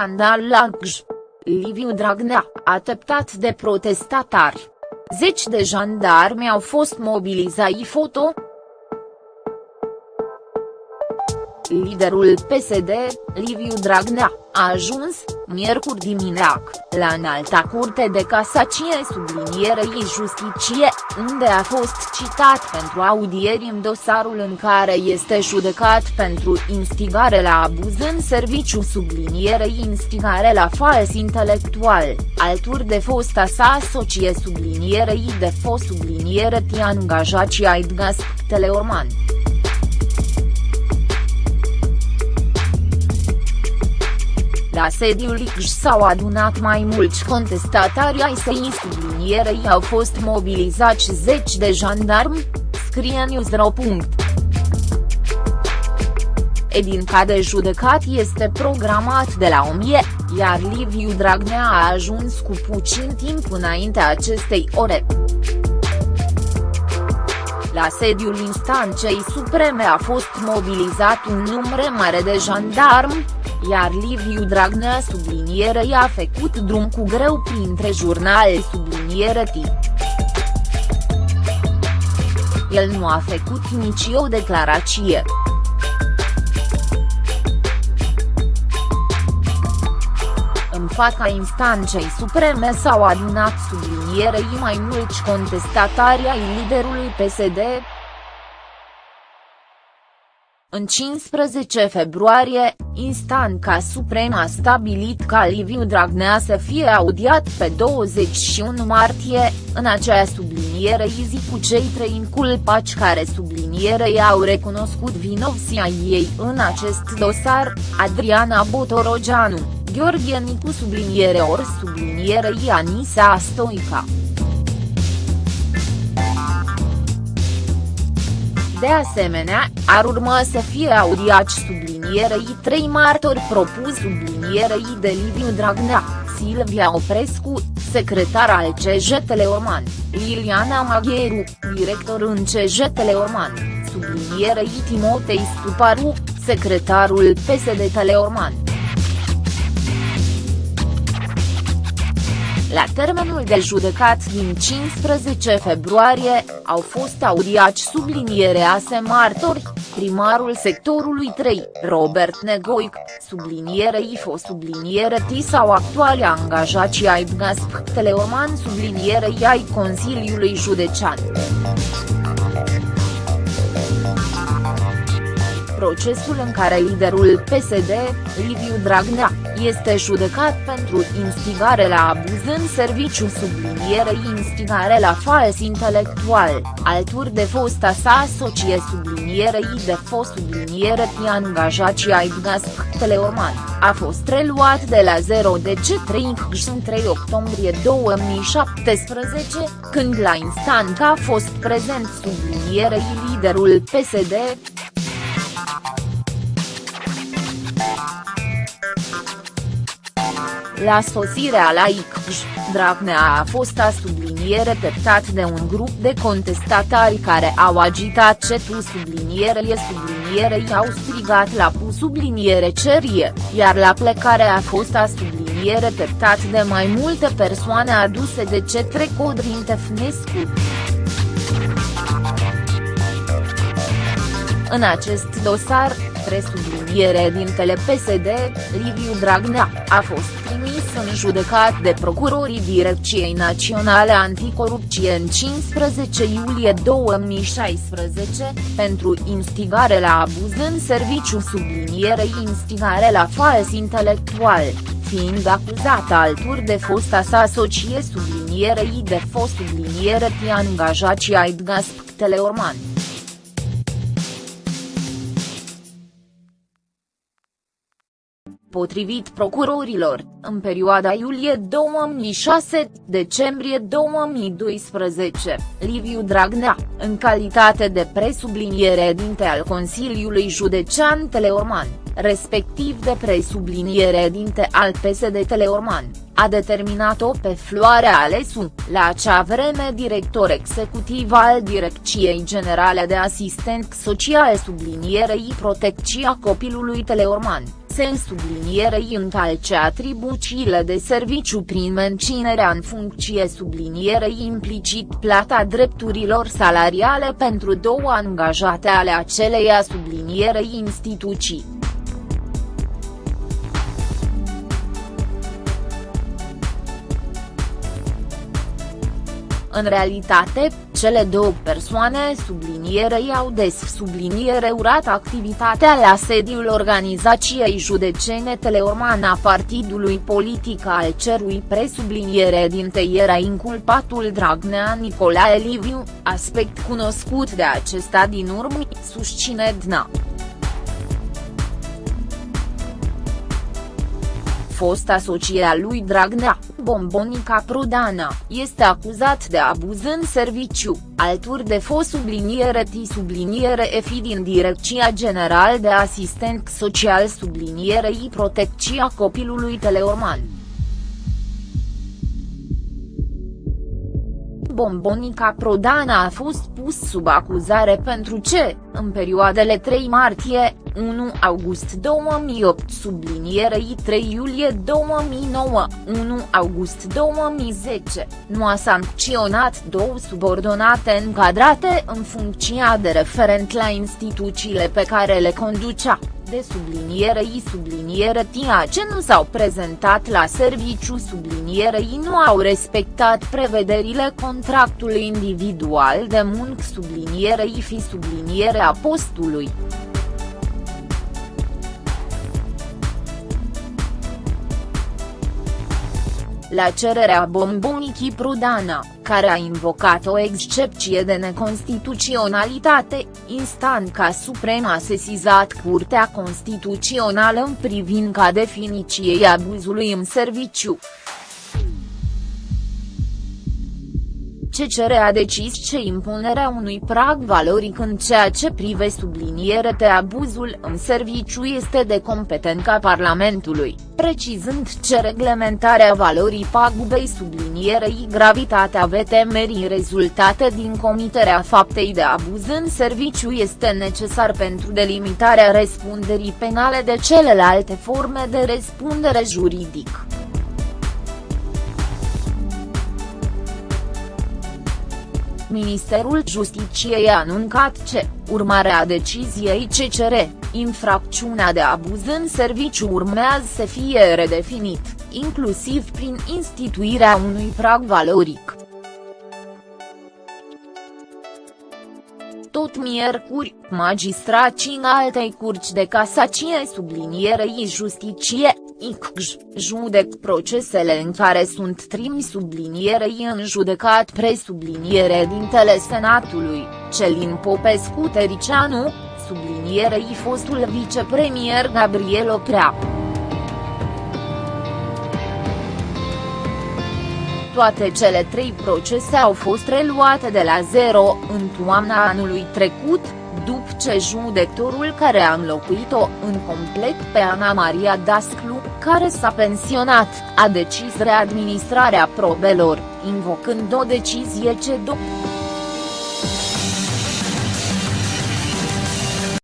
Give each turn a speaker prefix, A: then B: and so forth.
A: scandal la Gj. Liviu Dragnea, ateptat de protestatari. Zeci de jandarmi au fost mobilizați foto, liderul PSD, Liviu Dragnea, a ajuns, miercuri dimineac, la înalta curte de casacie sublinierei justiție, unde a fost citat pentru audieri în dosarul în care este judecat pentru instigare la abuz în serviciu sublinierei instigare la fals intelectual, alături de fosta sa socie sublinierei de fost subliniere ti angajații ai Teleorman. La sediul ICJ s-au adunat mai mulți contestatari ai săi sublinierei au fost mobilizați zeci de jandarmi, scrie Newsro. Edinca de judecat este programat de la 1000, iar Liviu Dragnea a ajuns cu puțin timp înainte acestei ore. La sediul instanței supreme a fost mobilizat un număr mare de jandarmi, iar Liviu Dragnea subliniere i-a făcut drum cu greu printre jurnale subliniere T. El nu a făcut nici o declarație. În fața instanței supreme s-au adunat sublinierei mai mulți contestatari ai liderului PSD, în 15 februarie, instanța supremă a stabilit ca Liviu Dragnea să fie audiat pe 21 martie, în acea subliniere izi cu cei trei inculpați care sublinierei au recunoscut vinovția ei în acest dosar, Adriana Botorogeanu, Gheorghe Nicu subliniere ori subliniere Ianisa Stoica. De asemenea, ar urma să fie audiați sublinierei trei martori propus sublinierei de Liviu Dragnea, Silvia Oprescu, secretar al CJ Teleorman, Liliana Magheru, director în CJ Teleorman, sublinierei Timotei Stuparu, secretarul PSD Teleorman. La termenul de judecat din 15 februarie, au fost audiați sublinierea se martori, primarul sectorului 3, Robert Negoic, subliniere IFO subliniere T sau actuale angajații ai Bgasp Teleorman subliniere ai Consiliului Județean. Procesul în care liderul PSD, Liviu Dragnea, este judecat pentru instigare la abuz în serviciu sublinierei instigare la fals intelectual, alături de fosta sa socie sublinierei de fost subliniere angajații ai Teleorman, a fost reluat de la 0 de C3 în 3 octombrie 2017, când la instanță a fost prezent sublinierei liderul PSD, La sosirea la ICJ, Dragnea a fost a subliniere peptat de un grup de contestatari care au agitat cetul subliniere subliniere i-au strigat la pu subliniere cerie, iar la plecare a fost a subliniere peptat de mai multe persoane aduse de cetre Codrin Tefnescu. În acest dosar, presubliniere dintele PSD, Liviu Dragnea, a fost trimis în judecat de procurorii Direcției Naționale Anticorupție în 15 iulie 2016, pentru instigare la abuz în serviciu sublinierei instigare la fals intelectual, fiind acuzată alături de fosta sa socie sublinierei de fost subliniere angajații ai Gasp Teleorman. Potrivit procurorilor, în perioada iulie 2006-decembrie 2012, Liviu Dragnea, în calitate de presubliniere dinte al Consiliului Județean Teleorman, respectiv de presubliniere dinte al PSD Teleorman, a determinat-o pe Floarea Alesu, la acea vreme director executiv al Direcției Generale de Asistent Social sublinierei Protecția Copilului Teleorman se sublinierei încalce atribuțiile de serviciu prin menținerea în funcție sublinierei implicit plata drepturilor salariale pentru două angajate ale aceleia sublinierei instituții. În realitate, cele două persoane sublinierei au des subliniere urat activitatea la sediul organizației judecene Teleorman a partidului politic al cerui presubliniere din teiera inculpatul Dragnea Nicolae Liviu, aspect cunoscut de acesta din urmă, susține DNA. Fost asocia lui Dragnea, Bombonica Prodana, este acuzat de abuz în serviciu, alturi de fost subliniere T subliniere EFI din Direcția General de Asistent Social sublinierei Protecția Copilului Teleorman. Bombonica Prodana a fost pus sub acuzare pentru ce, în perioadele 3 martie, 1 august 2008 sublinierei 3 iulie 2009, 1 august 2010, nu a sancționat două subordonate încadrate în funcția de referent la instituțiile pe care le conducea de sublinierei subliniere TIA ce nu s-au prezentat la serviciu sublinierei nu au respectat prevederile contractului individual de muncă sublinierei fi sublinierea postului. La cererea bombonicii Prudana, care a invocat o excepție de neconstituționalitate, instanța supremă a sesizat Curtea Constituțională în privința definiției abuzului în serviciu. CCR a decis ce impunerea unui prag valoric în ceea ce prive subliniere de abuzul în serviciu este de competența Parlamentului, precizând ce reglementarea valorii pagubei sublinierei gravitatea vetemerii rezultate din comiterea faptei de abuz în serviciu este necesar pentru delimitarea răspunderii penale de celelalte forme de răspundere juridică. Ministerul Justiciei a anuncat ce, urmare a deciziei CCR, infracțiunea de abuz în serviciu urmează să fie redefinit, inclusiv prin instituirea unui prag valoric. Tot miercuri, magistrații în altei curci de casacie sublinierei justicie, ICJ, judec procesele în care sunt trimi sublinierei în judecat presubliniere dintele Senatului, Celin Popescu Tericianu, sublinierei fostul vicepremier Gabriel Oprea. Toate cele trei procese au fost reluate de la zero în toamna anului trecut, după ce judectorul care a înlocuit-o în complet pe Ana Maria Dasclu, care s-a pensionat, a decis readministrarea probelor, invocând o decizie ce după